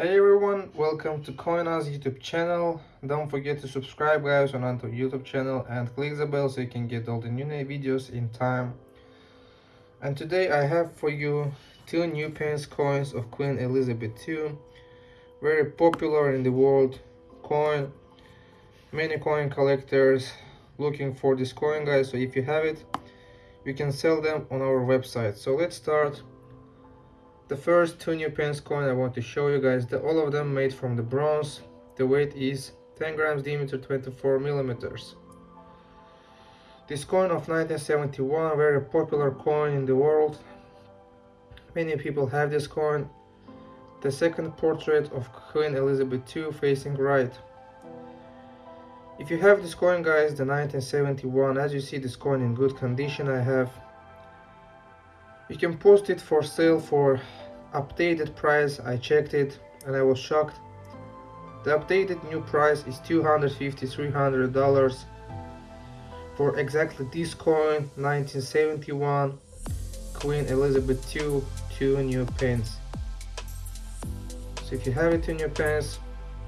Hey everyone, welcome to Coin House YouTube channel. Don't forget to subscribe guys on our YouTube channel and click the bell so you can get all the new videos in time. And today I have for you two new pence coins of Queen Elizabeth II. Very popular in the world coin. Many coin collectors looking for this coin guys. So if you have it, you can sell them on our website. So let's start the first two new pence coin I want to show you guys, the, all of them made from the bronze. The weight is 10 grams diameter, 24 millimeters. This coin of 1971, very popular coin in the world. Many people have this coin. The second portrait of Queen Elizabeth II facing right. If you have this coin guys, the 1971, as you see this coin in good condition I have you can post it for sale for updated price I checked it and I was shocked. The updated new price is 250 300 dollars for exactly this coin 1971 Queen Elizabeth II two new pence so if you have it in your pens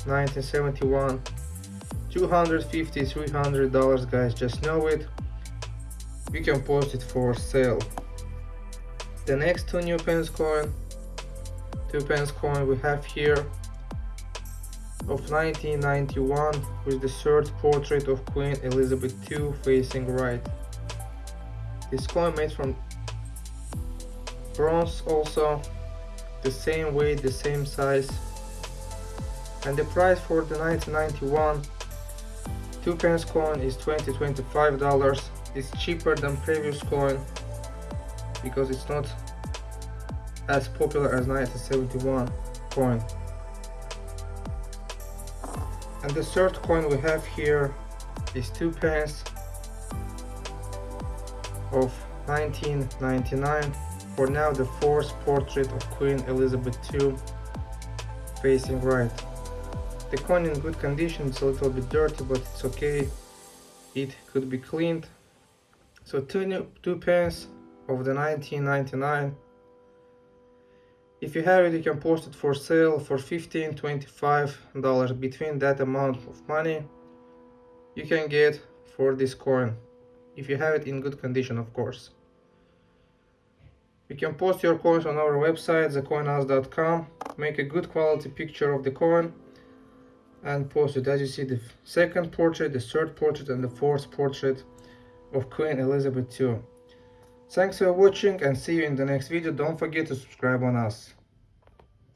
1971 250 300 dollars guys just know it. You can post it for sale. The next two new pence coin two pence coin we have here of 1991 with the third portrait of Queen Elizabeth II facing right. This coin made from bronze also, the same weight, the same size. And the price for the 1991 two pence coin is 20 25 dollars it's cheaper than previous coin because it's not as popular as 1971 coin. And the third coin we have here is 2 pence of 1999 for now the fourth portrait of Queen Elizabeth II facing right. The coin in good condition, it's a little bit dirty but it's okay, it could be cleaned. So two, new, two pence of the 1999 if you have it you can post it for sale for 15 25 dollars between that amount of money you can get for this coin if you have it in good condition of course. You can post your coins on our website thecoinhouse.com make a good quality picture of the coin and post it. As you see the second portrait the third portrait and the fourth portrait of queen elizabeth ii Thanks for watching and see you in the next video. Don't forget to subscribe on us.